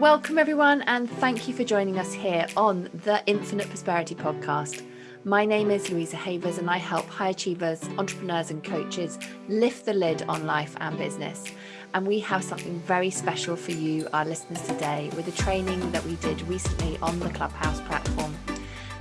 Welcome, everyone, and thank you for joining us here on the Infinite Prosperity Podcast. My name is Louisa Havers, and I help high achievers, entrepreneurs, and coaches lift the lid on life and business. And we have something very special for you, our listeners, today with a training that we did recently on the Clubhouse platform.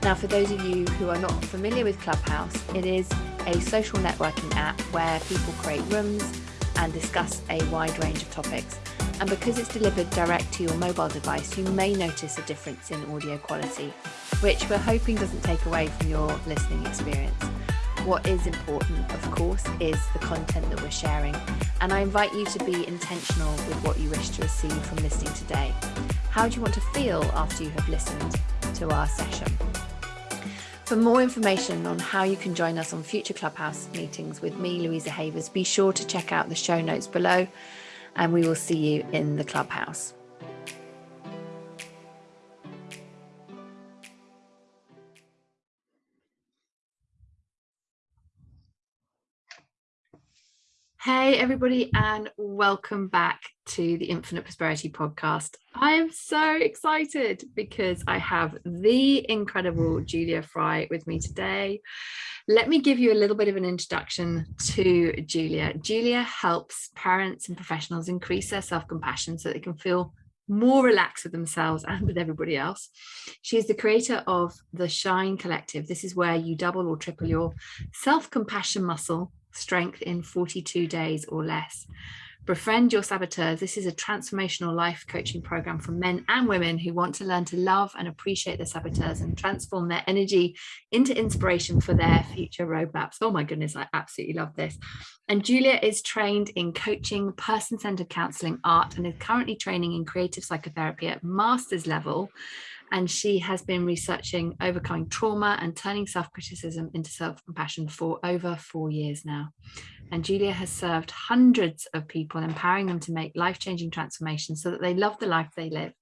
Now, for those of you who are not familiar with Clubhouse, it is a social networking app where people create rooms and discuss a wide range of topics. And because it's delivered direct to your mobile device, you may notice a difference in audio quality, which we're hoping doesn't take away from your listening experience. What is important, of course, is the content that we're sharing. And I invite you to be intentional with what you wish to receive from listening today. How do you want to feel after you have listened to our session? For more information on how you can join us on future Clubhouse meetings with me, Louisa Havers, be sure to check out the show notes below and we will see you in the Clubhouse. Hey, everybody, and welcome back to the Infinite Prosperity podcast. I am so excited because I have the incredible Julia Fry with me today. Let me give you a little bit of an introduction to Julia. Julia helps parents and professionals increase their self compassion so they can feel more relaxed with themselves and with everybody else. She is the creator of the Shine Collective. This is where you double or triple your self compassion muscle strength in 42 days or less. Befriend Your Saboteurs. This is a transformational life coaching program for men and women who want to learn to love and appreciate their saboteurs and transform their energy into inspiration for their future roadmaps. Oh my goodness, I absolutely love this. And Julia is trained in coaching, person centered counseling, art, and is currently training in creative psychotherapy at master's level and she has been researching overcoming trauma and turning self-criticism into self-compassion for over four years now. And Julia has served hundreds of people, empowering them to make life-changing transformations so that they love the life they live.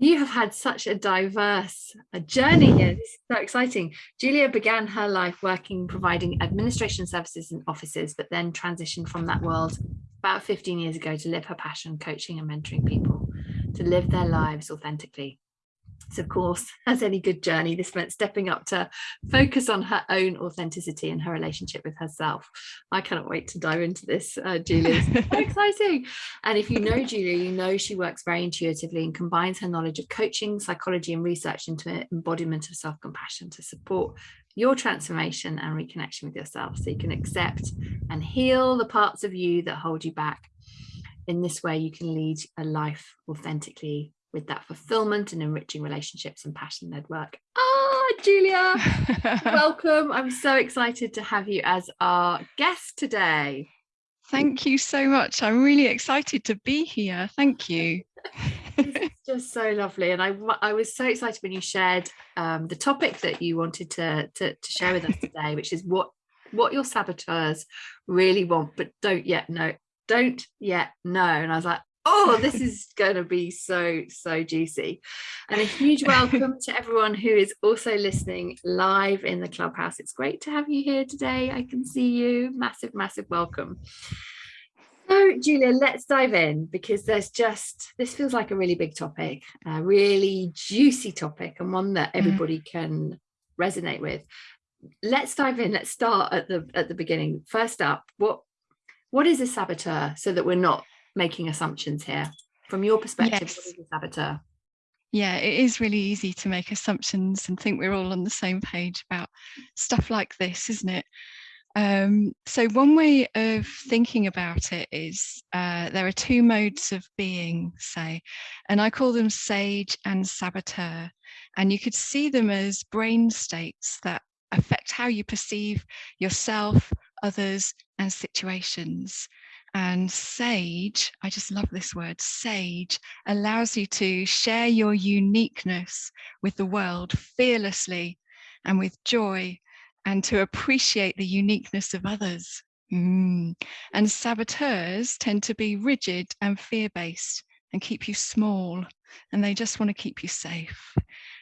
You have had such a diverse a journey here. This is so exciting. Julia began her life working, providing administration services in offices, but then transitioned from that world about 15 years ago to live her passion, coaching and mentoring people to live their lives authentically. So of course, as any good journey, this meant stepping up to focus on her own authenticity and her relationship with herself. I cannot wait to dive into this, uh, Julia. so exciting. And if you know Julia, you know she works very intuitively and combines her knowledge of coaching, psychology, and research into an embodiment of self compassion to support your transformation and reconnection with yourself so you can accept and heal the parts of you that hold you back. In this way, you can lead a life authentically with that fulfillment and enriching relationships and passion led work. Ah, Julia, welcome. I'm so excited to have you as our guest today. Thank you so much. I'm really excited to be here. Thank you. it's just so lovely. And I, I was so excited when you shared um, the topic that you wanted to, to, to share with us today, which is what what your saboteurs really want, but don't yet know, don't yet know. And I was like, oh, this is going to be so, so juicy. And a huge welcome to everyone who is also listening live in the clubhouse. It's great to have you here today. I can see you. Massive, massive welcome. So, Julia, let's dive in because there's just this feels like a really big topic, a really juicy topic, and one that mm. everybody can resonate with. Let's dive in. Let's start at the at the beginning. First up, what what is a saboteur so that we're not making assumptions here. From your perspective, yes. what is a saboteur? Yeah, it is really easy to make assumptions and think we're all on the same page about stuff like this, isn't it? Um, so one way of thinking about it is uh, there are two modes of being, say, and I call them sage and saboteur. And you could see them as brain states that affect how you perceive yourself, others, and situations. And sage, I just love this word, sage allows you to share your uniqueness with the world fearlessly and with joy and to appreciate the uniqueness of others. Mm. And saboteurs tend to be rigid and fear based and keep you small, and they just want to keep you safe.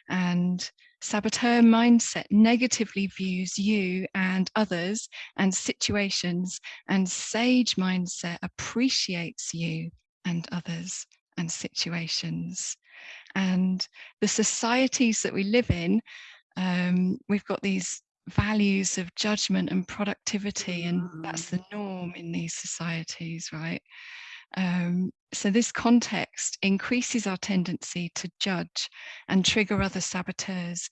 And Saboteur mindset negatively views you and others and situations, and sage mindset appreciates you and others and situations. And the societies that we live in, um, we've got these values of judgment and productivity, and that's mm. the norm in these societies, right? Um, so this context increases our tendency to judge and trigger other saboteurs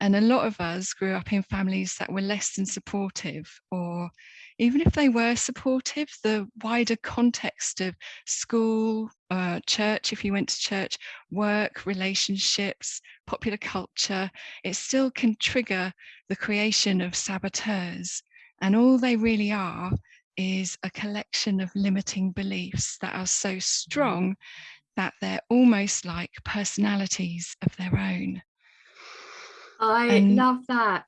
and a lot of us grew up in families that were less than supportive, or even if they were supportive, the wider context of school, uh, church, if you went to church, work, relationships, popular culture, it still can trigger the creation of saboteurs. And all they really are is a collection of limiting beliefs that are so mm-hmm. strong that they're almost like personalities of their own. I and, love that.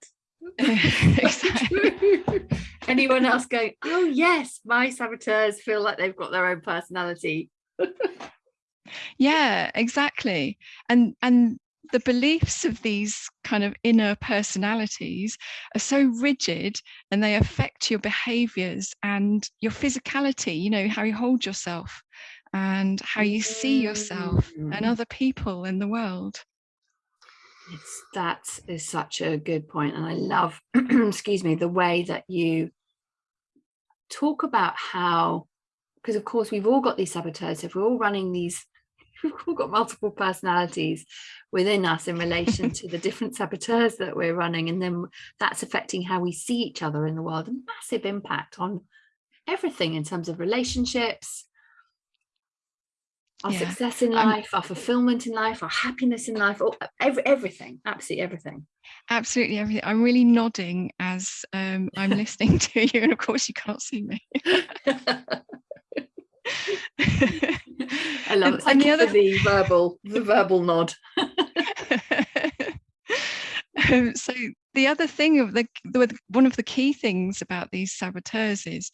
Anyone else going, oh yes, my saboteurs feel like they've got their own personality. yeah, exactly. And and the beliefs of these kind of inner personalities are so rigid and they affect your behaviors and your physicality, you know, how you hold yourself and how you see yourself and mm. other people in the world. It's, that is such a good point. And I love, excuse me, the way that you talk about how, because of course we've all got these saboteurs, if we're all running these, we've all got multiple personalities within us in relation to the different saboteurs that we're running. And then that's affecting how we see each other in the world, a massive impact on everything in terms of relationships, our yeah. success in life, our fulfillment in life, our happiness in life, all, every, everything, absolutely everything. Absolutely everything. I'm really nodding as um, I'm listening to you, and of course you can't see me. I love it. Thank and you the, other... for the verbal, the verbal nod. um, so the other thing of the, the one of the key things about these saboteurs is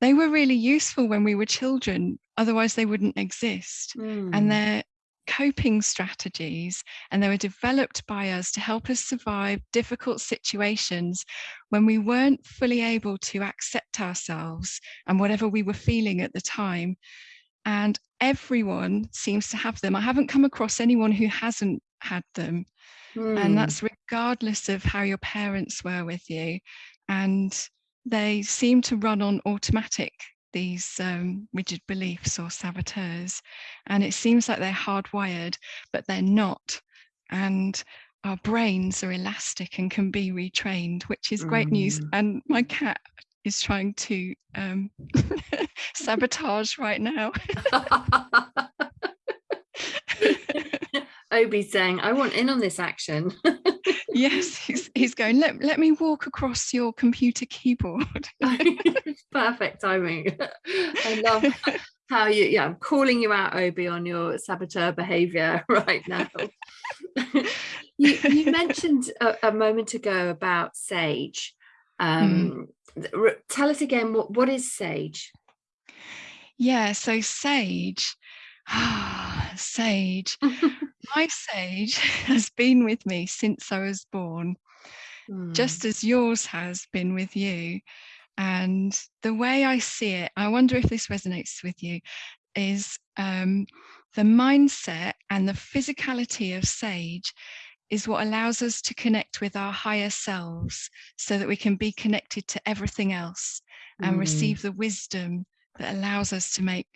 they were really useful when we were children otherwise they wouldn't exist mm. and hmm. they're coping strategies and they were developed by us to help us survive difficult situations when we weren't fully able to accept ourselves and whatever we were feeling at the time and everyone seems to have them i haven't come across anyone who hasn't had them mm. and hmm. that's regardless of how your parents were with you and they seem to run on automatic these um, rigid beliefs or saboteurs and it seems like they're hardwired but they're not and our brains are elastic and can be retrained which is great mm. news and my cat is trying to um, sabotage right now Obi's saying, I want in on this action. yes, he's, he's going, let, let me walk across your computer keyboard. Perfect timing. I love how you, yeah, I'm calling you out, Obi, on your saboteur behavior right now. you, you mentioned a, a, moment ago about SAGE. Um, mm. Tell us again, what, what is SAGE? Yeah, so SAGE, SAGE my sage has been with me since I was born, mm. just as yours has been with you. And the way I see it, I wonder if this resonates with you, is um, the mindset and the physicality of sage is what allows us to connect with our higher selves so that we can be connected to everything else and mm. receive the wisdom that allows us to make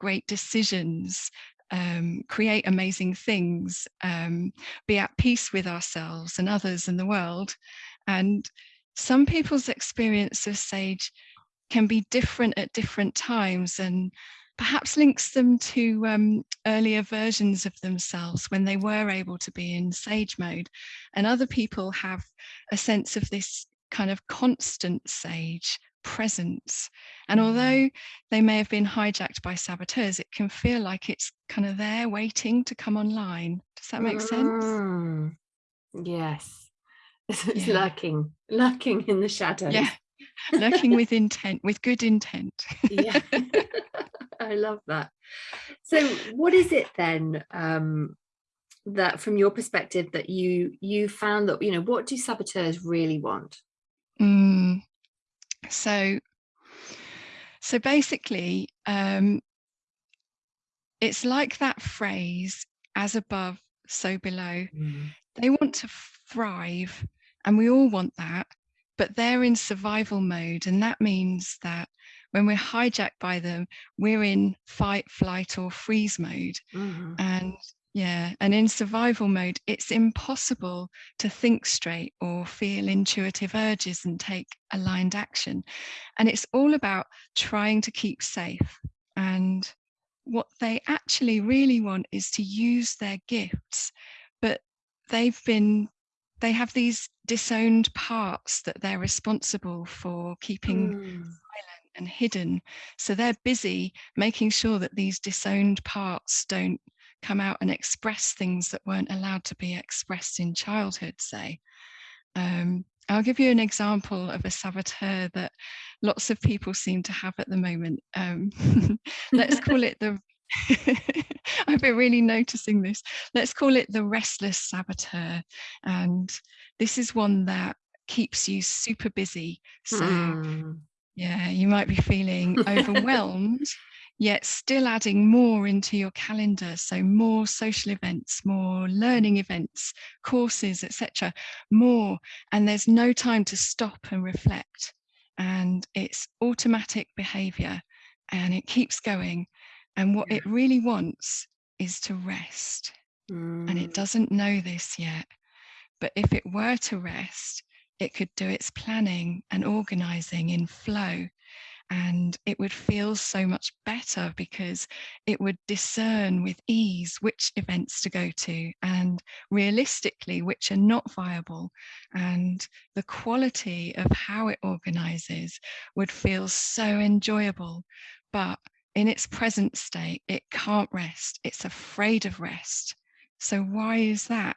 great decisions um, create amazing things, um, be at peace with ourselves and others in the world. And some people's experience of sage can be different at different times and perhaps links them to um, earlier versions of themselves when they were able to be in sage mode. And other people have a sense of this kind of constant sage presence. And mm. although they may have been hijacked by saboteurs, it can feel like it's kind of there waiting to come online. Does that make mm. sense? Yes. It's yeah. lurking, lurking in the shadows. Yeah, lurking with intent, with good intent. yeah, I love that. So, what is it then um, that, from your perspective, that you you found that you know what do saboteurs really want? Mm, so, so basically, um, it's like that phrase, as above, so below. Mm. They want to thrive, and we all want that, but they're in survival mode. And that means that when we're hijacked by them, we're in fight, flight, or freeze mode. Mhm. And yeah, and in survival mode, it's impossible to think straight or feel intuitive urges and take aligned action. And it's all about trying to keep safe. And what they actually really want is to use their gifts, but they've been, they have these disowned parts that they're responsible for keeping Mm. and hidden. So they're busy making sure that these disowned parts don't come out and express things that weren't allowed to be expressed in childhood, say. Um, I'll give you an example of a saboteur that lots of people seem to have at the moment. Um, let's call it the I've been really noticing this. Let's call it the restless saboteur. And this is one that keeps you super busy. So Mm. yeah, you might be feeling overwhelmed, yet still adding more into your calendar. So more social events, more learning events, courses, etc. More, and there's no time to stop and reflect. And it's automatic behavior, and it keeps going. And what it really wants is to rest and Mm. it doesn't know this yet. But if it were to rest, it could do its planning and organizing in flow. And it would feel so much better because it would discern with ease which events to go to and realistically which are not viable. And the quality of how it organizes would feel so enjoyable. But in its present state, it can't rest. It's afraid of rest. So, why is that?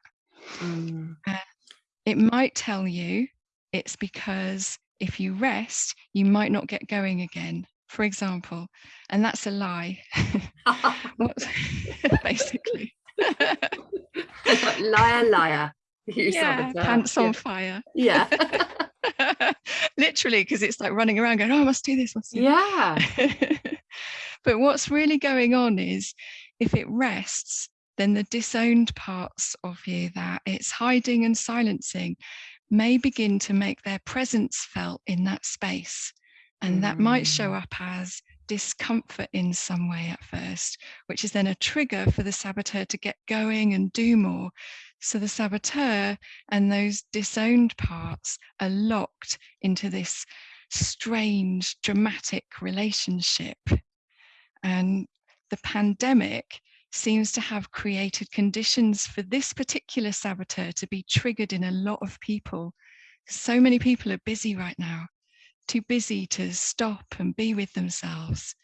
Mm. It might tell you it's because if you rest, you might not get going again, for example. And that's a lie. basically. liar, liar. You yeah, pants Yeah. on fire. Yeah. Literally, because it's like running around going, oh, I must do this, must do this." yeah. but what's really going on is if it rests, then the disowned parts of you that it's hiding and silencing may begin to make their presence felt in that space. And that might show Mm. up as discomfort in some way at first, which is then a trigger for the saboteur to get going and do more. So the saboteur and those disowned parts are locked into this strange, dramatic relationship. And the pandemic seems to have created conditions for this particular saboteur to be triggered in a lot of people. So many people are busy right now, too busy to stop and be with themselves.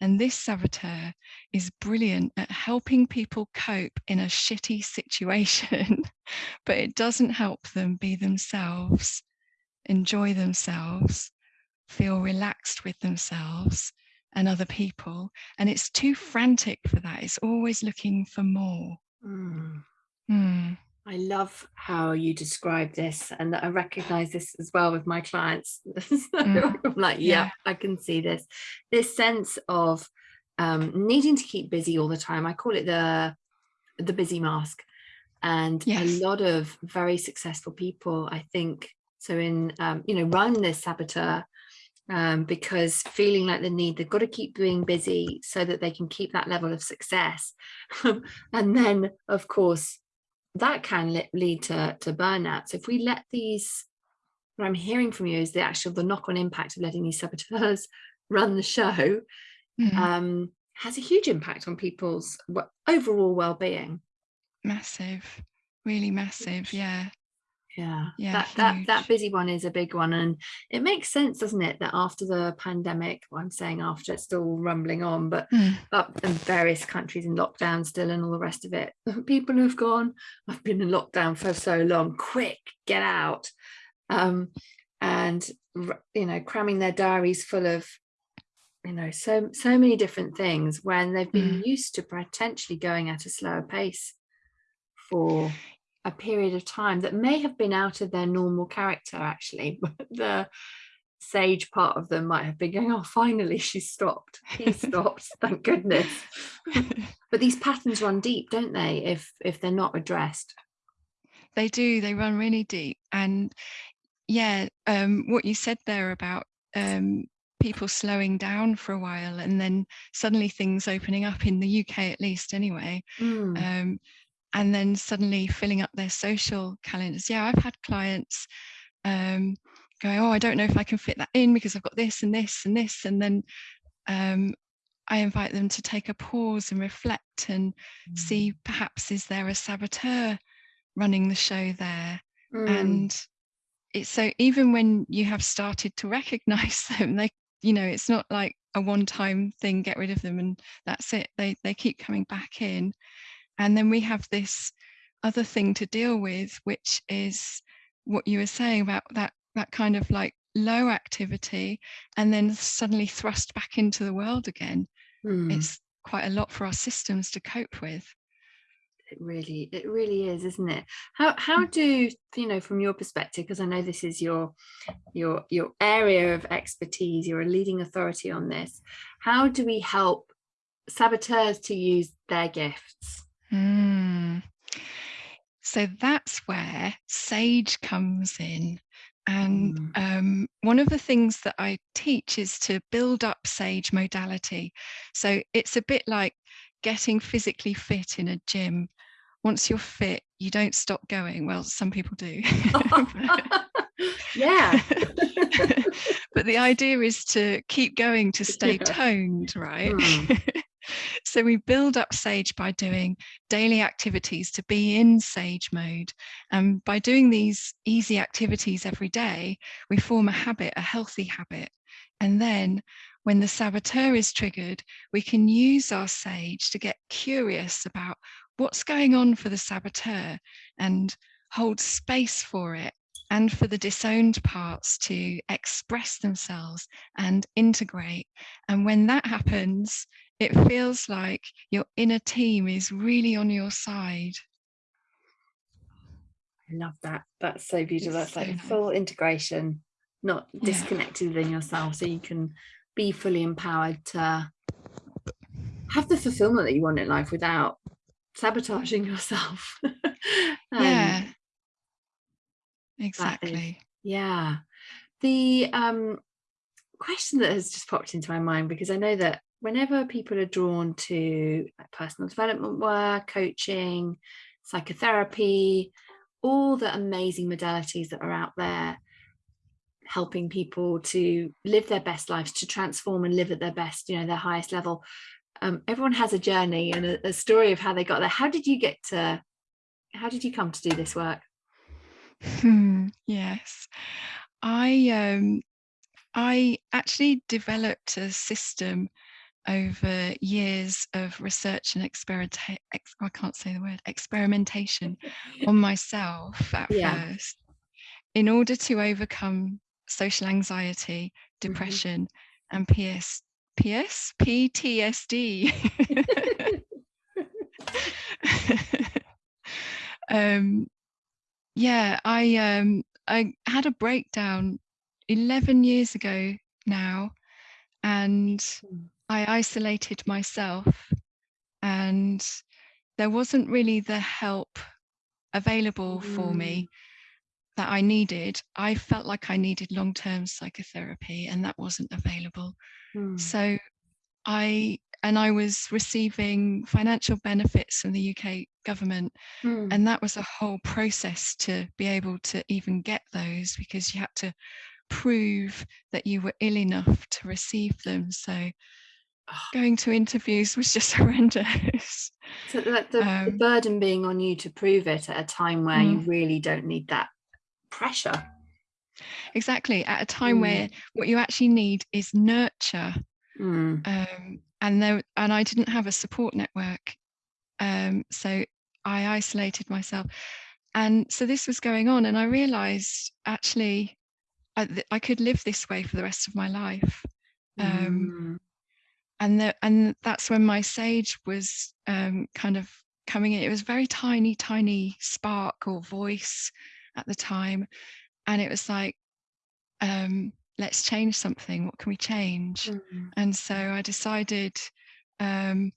And this saboteur is brilliant at helping people cope in a shitty situation, but it doesn't help them be themselves, enjoy themselves, feel relaxed with themselves and other people. And it's too frantic for that. It's always looking for more. Mm. Hmm. I love how you describe this, and I recognize this as well with my clients. So Mm. I'm like, Yeah. yeah, I can see this. This sense of um, needing to keep busy all the time. I call it the the busy mask, and Yes. a lot of very successful people, I think, so in um, you know, run this saboteur um, because feeling like the need they've got to keep being busy so that they can keep that level of success, and then of course that can le- lead to, to burnout. So if we let these, what I'm hearing from you is the actual, the knock-on impact of letting these saboteurs run the show Mm. um, has a huge impact on people's overall well-being. massive, really massive. Yeah. Yeah, Yeah, that that that busy one is a big one, and it makes sense, doesn't it, that after the pandemic, well, I'm saying after it's still rumbling on, but Mm. up in various countries in lockdown still and all the rest of it. People who've gone, I've been in lockdown for so long, quick, get out. Um, and you know, cramming their diaries full of, you know, so so many different things when they've been used to potentially going at a slower pace for a period of time that may have been out of their normal character actually. But the sage part of them might have been going, oh, finally she's stopped. He stopped, thank goodness. but these patterns run deep, don't they, if if they're not addressed? They do, they run really deep. And yeah, um, what you said there about um, people slowing down for a while and then suddenly things opening up in the UK at least anyway. Mm. Um, and then suddenly filling up their social calendars. Yeah, I've had clients um, going, oh, I don't know if I can fit that in because I've got this and this and this. And then um, I invite them to take a pause and reflect and mm. see perhaps is there a saboteur running the show there? Mm. And it's so even when you have started to recognize them, they, you know, it's not like a one-time thing, get rid of them and that's it. They they keep coming back in. And then we have this other thing to deal with, which is what you were saying about that that kind of like low activity and then suddenly thrust back into the world again. Mm. It's quite a lot for our systems to cope with. It really, it really is, isn't it? How how hmm. do you know from your perspective? Because I know this is your your your area of expertise. You're a leading authority on this. How do we help saboteurs to use their gifts? Mm. So that's where SAGE comes in. And mm. um, one of the things that I teach is to build up SAGE modality. So it's a bit like getting physically fit in a gym. Once you're fit, you don't stop going. Well, some people do. yeah. but the idea is to keep going to stay yeah. toned, right? Mm. So we build up Sage by doing daily activities to be in Sage mode. And by doing these easy activities every day, we form a habit, a healthy habit. And then when the saboteur is triggered, we can use our Sage to get curious about what's going on for the saboteur and hold space for it and for the disowned parts to express themselves and integrate. And when that happens, it feels like your inner team is really on your side. I love that. That's so beautiful. It's That's so like nice. full integration, not disconnected yeah. within yourself, so you can be fully empowered to have the fulfillment that you want in life without sabotaging yourself. um, yeah. Exactly. Is, yeah. The um, question that has just popped into my mind because I know that whenever people are drawn to personal development work, coaching, psychotherapy, all the amazing modalities that are out there helping people to live their best lives, to transform and live at their best, you know, their highest level. Um, everyone has a journey and a, a story of how they got there. How did you get to, how did you come to do this work? Hmm, yes, I um, I actually developed a system over years of research and experiment ex- I can't say the word experimentation on myself at yeah. first in order to overcome social anxiety mm-hmm. depression mm-hmm. and PS PS PTSD um yeah I um I had a breakdown 11 years ago now and mm. I isolated myself and there wasn't really the help available mm. for me mm. that I needed. I felt like I needed long term psychotherapy and that wasn't available. Mm. So I, and I was receiving financial benefits from the UK government. Mm. And that was a whole process to be able to even get those because you had to prove that you were ill enough to receive them. So going to interviews was just horrendous. So the, the, um, the, burden being on you to prove it at a time where mm. you really don't need that pressure. Exactly, at a time mm. where what you actually need is nurture. Mm. Um, and there, and I didn't have a support network, um, so I isolated myself. And so this was going on, and I realised actually I, I, could live this way for the rest of my life. Um, mm and the, and that's when my sage was um, kind of coming in. It was very tiny, tiny spark or voice at the time, and it was like, um, let's change something. What can we change? Mm. And so I decided, um,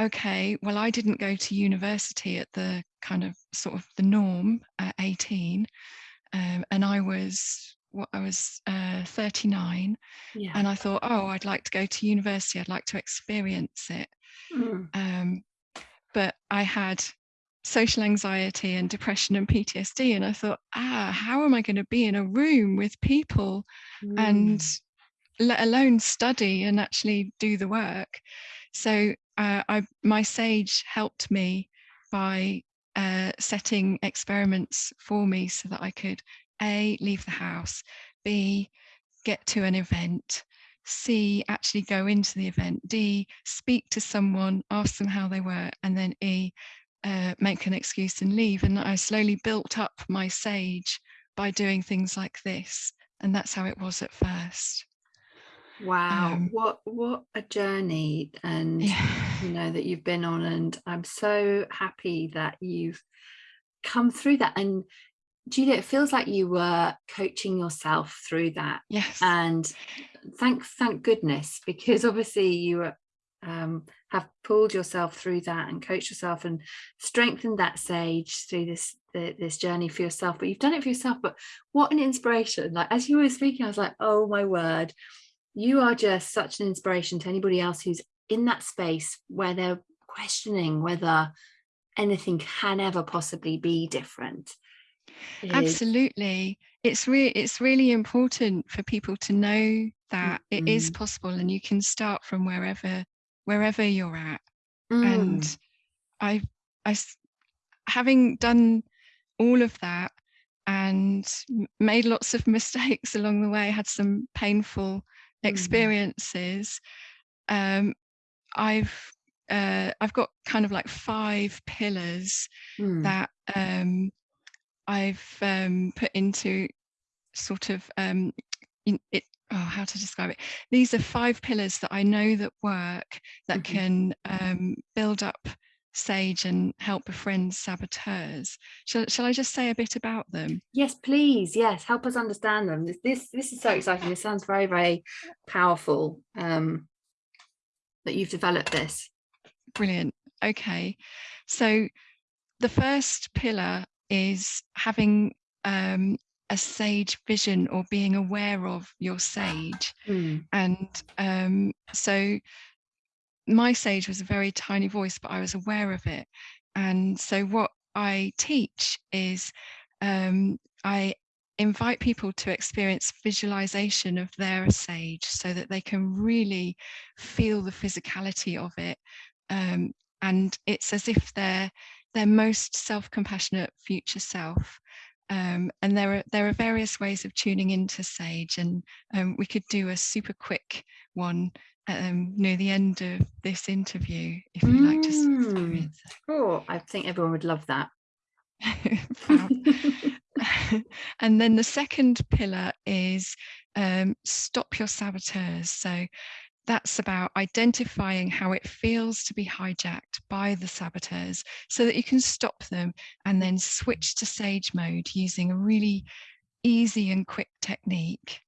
okay, well, I didn't go to university at the kind of sort of the norm at 18. Um, and I was what I was uh, 39, Yeah. and I thought, oh, I'd like to go to university. I'd like to experience it. Mm. Um, but I had social anxiety and depression and PTSD, and I thought, ah, how am I going to be in a room with people and Mm. let alone study and actually do the work? So uh, I, my sage helped me by uh, setting experiments for me so that I could a leave the house, b get to an event, C, actually go into the event, D, speak to someone, ask them how they were, and then E, uh, make an excuse and leave. And I slowly built up my sage by doing things like this. And that's how it was at first. Wow, Um, what what a journey and Yeah. you know that you've been on and I'm so happy that you've come through that and Julia it feels like you were coaching yourself through that. Yes. and thank thank goodness because obviously you were, um, have pulled yourself through that and coached yourself and strengthened that sage through this the, this journey for yourself. But you've done it for yourself but what an inspiration. Like as you were speaking I was like oh my word. You are just such an inspiration to anybody else who's in that space where they're questioning whether anything can ever possibly be different It is- Absolutely. It's really it's really important for people to know that it is Mhm. possible and you can start from wherever wherever you're at. Mm, And I, having done all of that and made lots of mistakes along the way, had some painful Mhm. experiences. Um, I've uh, I've got kind of like five pillars mm, that um, I've um, put into sort of um, it. Oh, how to describe it? These are five pillars that I know that work that Mhm. can um, build up sage and help befriend saboteurs. Shall, shall I just say a bit about them? yes please yes help us understand them this this, this is so exciting this sounds very very powerful um that you've developed this Brilliant. Okay. So the first pillar is having um, a sage vision or being aware of your sage. Mm, And um, so my sage was a very tiny voice, but I was aware of it. And so what I teach is um, I invite people to experience visualization of their sage so that they can really feel the physicality of it. Um, and it's as if they're their most self-compassionate future self. Um, and there are there are various ways of tuning into sage, and um, we could do a super quick one um, near the end of this interview if you'd like to s- Mm. experience oh i think everyone would love that and then the second pillar is um, stop your saboteurs. So that's about identifying how it feels to be hijacked by the saboteurs so that you can stop them and then switch to sage mode using a really easy and quick technique.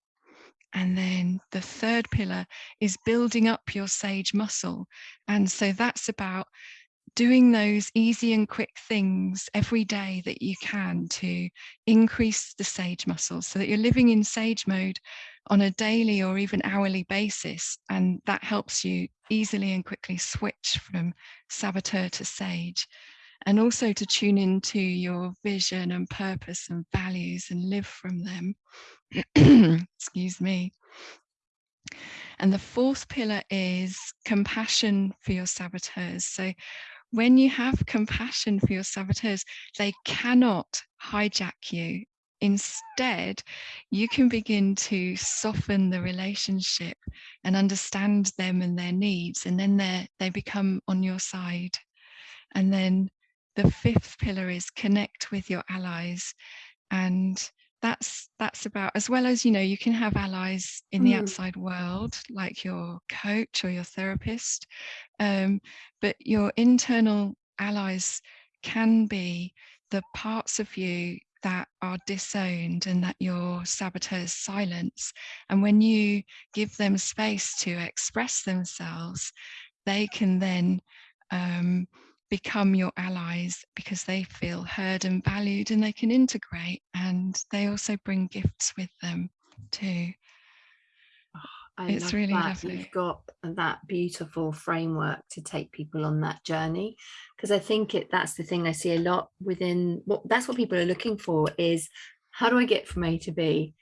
And then the third pillar is building up your sage muscle. And so that's about doing those easy and quick things every day that you can to increase the sage muscle so that you're living in sage mode on a daily or even hourly basis. And that helps you easily and quickly switch from saboteur to sage. And also to tune into your vision and purpose and values and live from them. Excuse me. And the fourth pillar is compassion for your saboteurs. So when you have compassion for your saboteurs, they cannot hijack you. Instead, you can begin to soften the relationship and understand them and their needs, and then they they become on your side. And then the fifth pillar is connect with your allies, and that's that's about as well as you know you can have allies in the Mm. outside world like your coach or your therapist um, but your internal allies can be the parts of you that are disowned and that your saboteurs silence. And when you give them space to express themselves, they can then um, become your allies because they feel heard and valued and they can integrate and they also bring gifts with them too. I it's really that. lovely. You've got that beautiful framework to take people on that journey because I think it that's the thing I see a lot within what that's what people are looking for is how do I get from A to B?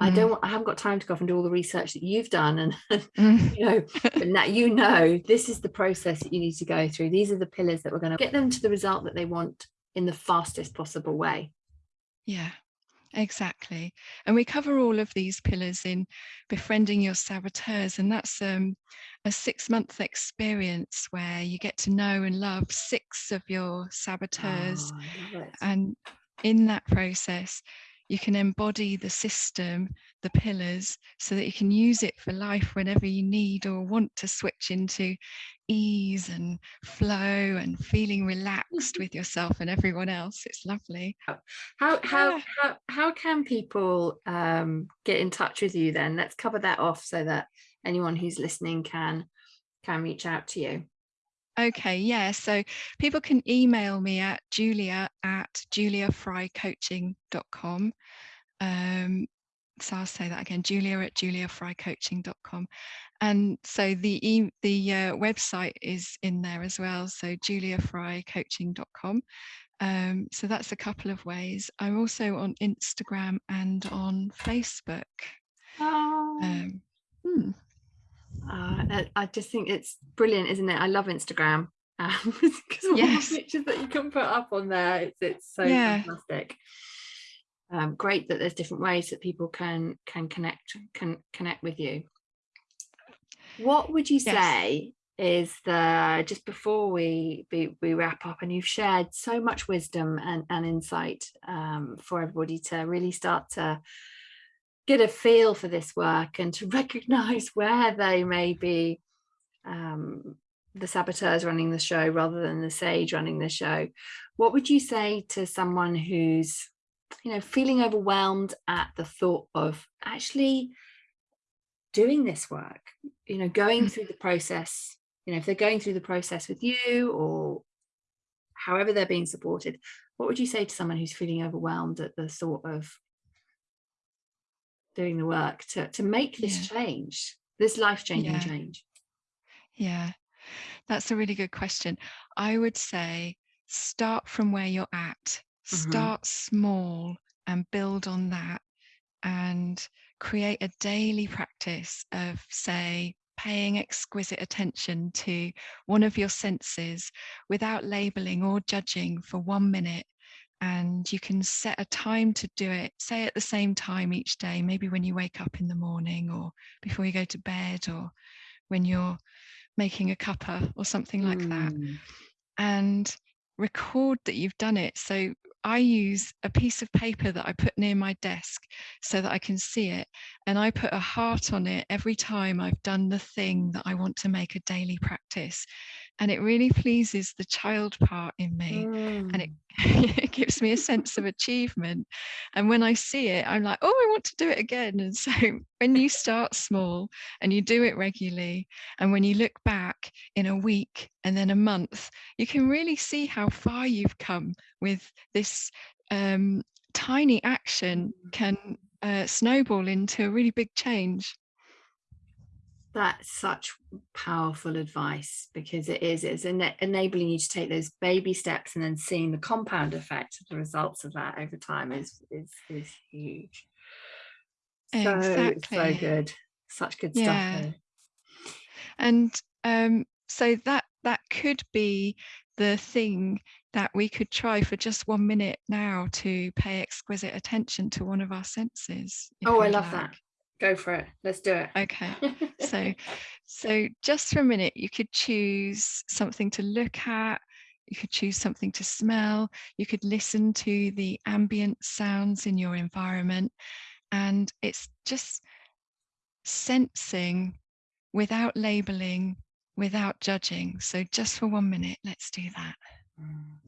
I mm. don't I haven't got time to go off and do all the research that you've done and mm. you know but now you know this is the process that you need to go through these are the pillars that we're going to get them to the result that they want in the fastest possible way yeah Exactly. And we cover all of these pillars in befriending your saboteurs. And that's um, a six month experience where you get to know and love six of your saboteurs. Oh, and in that process, you can embody the system, the pillars, so that you can use it for life whenever you need or want to switch into ease and flow and feeling relaxed with yourself and everyone else. It's lovely. How how yeah. how, how can people um, get in touch with you then? Let's cover that off so that anyone who's listening can can reach out to you. Okay, yeah. So people can email me at julia at juliafrycoaching.com. Um, so I'll say that again, julia at juliafrycoaching.com. And so the e- the uh, website is in there as well. So juliafrycoaching.com. Um, so that's a couple of ways. I'm also on Instagram and on Facebook. Oh. Um, hmm. Uh, I just think it's brilliant, isn't it? I love Instagram because um, all yes. the pictures that you can put up on there, it's it's so yeah. fantastic. Um, great that there's different ways that people can can connect can connect with you. What would you say yes. is the just before we, we, we wrap up and you've shared so much wisdom and, and insight um, for everybody to really start to get a feel for this work and to recognize where they may be um, the saboteurs running the show rather than the sage running the show what would you say to someone who's you know feeling overwhelmed at the thought of actually doing this work you know going mm. through the process you know if they're going through the process with you or however they're being supported what would you say to someone who's feeling overwhelmed at the thought of doing the work to to make this yeah. change this life-changing yeah. change yeah that's a really good question i would say start from where you're at mm-hmm. start small and build on that and create a daily practice of say paying exquisite attention to one of your senses without labeling or judging for one minute and you can set a time to do it say at the same time each day maybe when you wake up in the morning or before you go to bed or when you're making a cuppa or something like mm. that and record that you've done it so I use a piece of paper that I put near my desk so that I can see it. And I put a heart on it every time I've done the thing that I want to make a daily practice and it really pleases the child part in me mm. and it, mm. it gives me a sense of achievement and when i see it i'm like oh i want to do it again and so when you start small and you do it regularly and when you look back in a week and then a month you can really see how far you've come with this um, tiny action mm. can uh, snowball into a really big change that's such powerful advice because it is it's en- enabling you to take those baby steps and then seeing the compound effect of the results of that over time is is is huge so exactly. so good such good yeah. stuff and um so that that could be the thing that we could try for just one minute now to pay exquisite attention to one of our senses oh i love like. that go for it. Let's do it. Okay. So so just for a minute you could choose something to look at. You could choose something to smell. You could listen to the ambient sounds in your environment. And it's just sensing without labeling without judging. So just for one minute let's do that. Mm.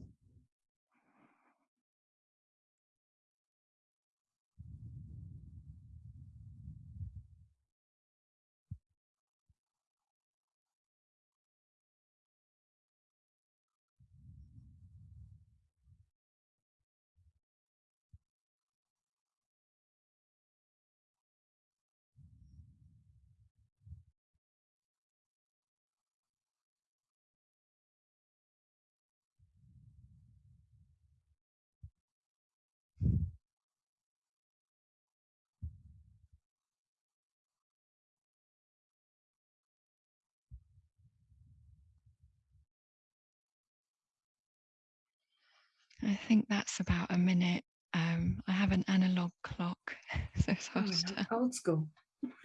I think that's about a minute. Um, I have an analog clock, so it's Oh, to- old school.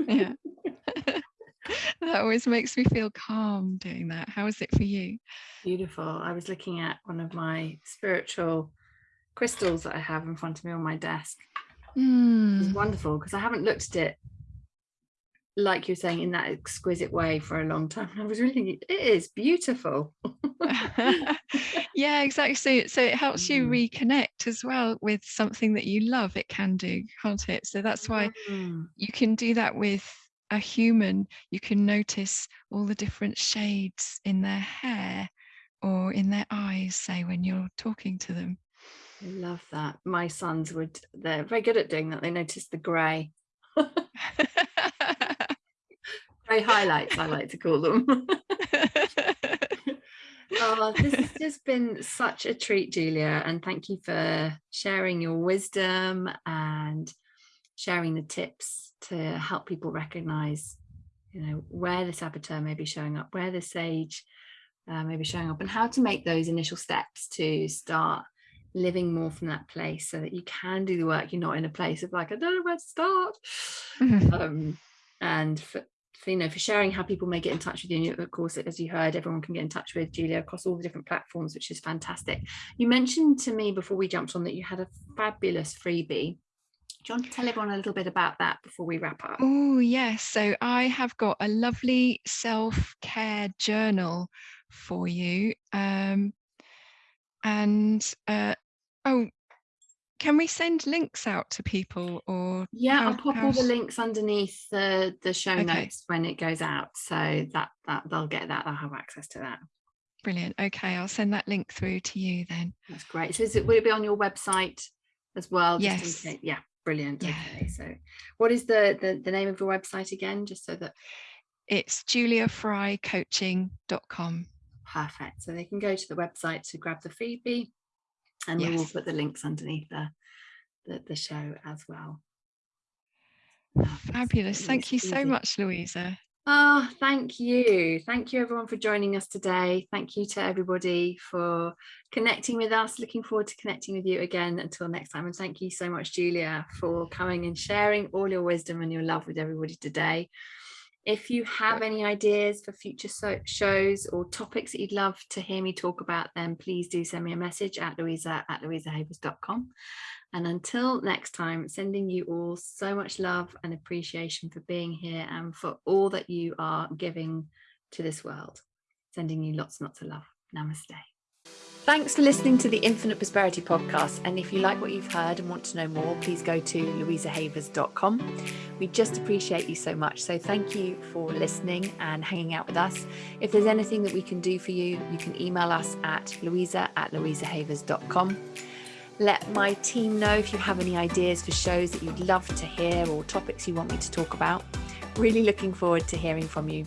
yeah. that always makes me feel calm doing that. How is it for you? Beautiful. I was looking at one of my spiritual crystals that I have in front of me on my desk. It's Mm. wonderful because I haven't looked at it like you're saying in that exquisite way for a long time. I was really thinking it is beautiful. yeah, exactly. So, so it helps you Mm. reconnect as well with something that you love. It can do, can't it? So that's why Mm. you can do that with a human. You can notice all the different shades in their hair or in their eyes, say, when you're talking to them. I love that. My sons would, they're very good at doing that. They notice the grey, grey highlights, I like to call them. oh, this has just been such a treat, Julia. And thank you for sharing your wisdom and sharing the tips to help people recognize, you know, where the saboteur may be showing up, where the sage uh, may be showing up, and how to make those initial steps to start living more from that place so that you can do the work. You're not in a place of like, I don't know where to start. um, and for, for, you know for sharing how people may get in touch with you of course as you heard everyone can get in touch with Julia across all the different platforms which is fantastic you mentioned to me before we jumped on that you had a fabulous freebie do you want to tell everyone a little bit about that before we wrap up Oh, yes. So I have got a lovely self care journal for you. Um, and uh, oh, can we send links out to people or yeah how- I'll pop all the links underneath the the show Okay. notes when it goes out so that that they'll get that they'll have access to that brilliant? Okay, I'll send that link through to you then. that's great so is it will it be on your website as well just Yes. yeah brilliant Yeah. okay so what is the, the the name of your website again just so that It's juliafrycoaching.com. perfect so they can go to the website to grab the freebie and we will put the links underneath the the, the show as well Fabulous. Thank you so much, Louisa. Oh, thank you. Thank you, everyone, for joining us today. Thank you to everybody for connecting with us. Looking forward to connecting with you again until next time. And thank you so much, Julia, for coming and sharing all your wisdom and your love with everybody today. If you have any ideas for future so- shows or topics that you'd love to hear me talk about, then please do send me a message at louisa at louisahavers.com. And until next time, sending you all so much love and appreciation for being here and for all that you are giving to this world. Sending you lots and lots of love. Namaste. Thanks for listening to the Infinite Prosperity podcast. And if you like what you've heard and want to know more, please go to louisahavers.com. We just appreciate you so much. So thank you for listening and hanging out with us. If there's anything that we can do for you, you can email us at louisa at louisahavers.com. Let my team know if you have any ideas for shows that you'd love to hear or topics you want me to talk about. Really looking forward to hearing from you.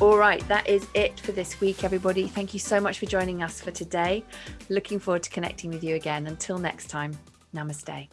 All right, that is it for this week, everybody. Thank you so much for joining us for today. Looking forward to connecting with you again. Until next time, namaste.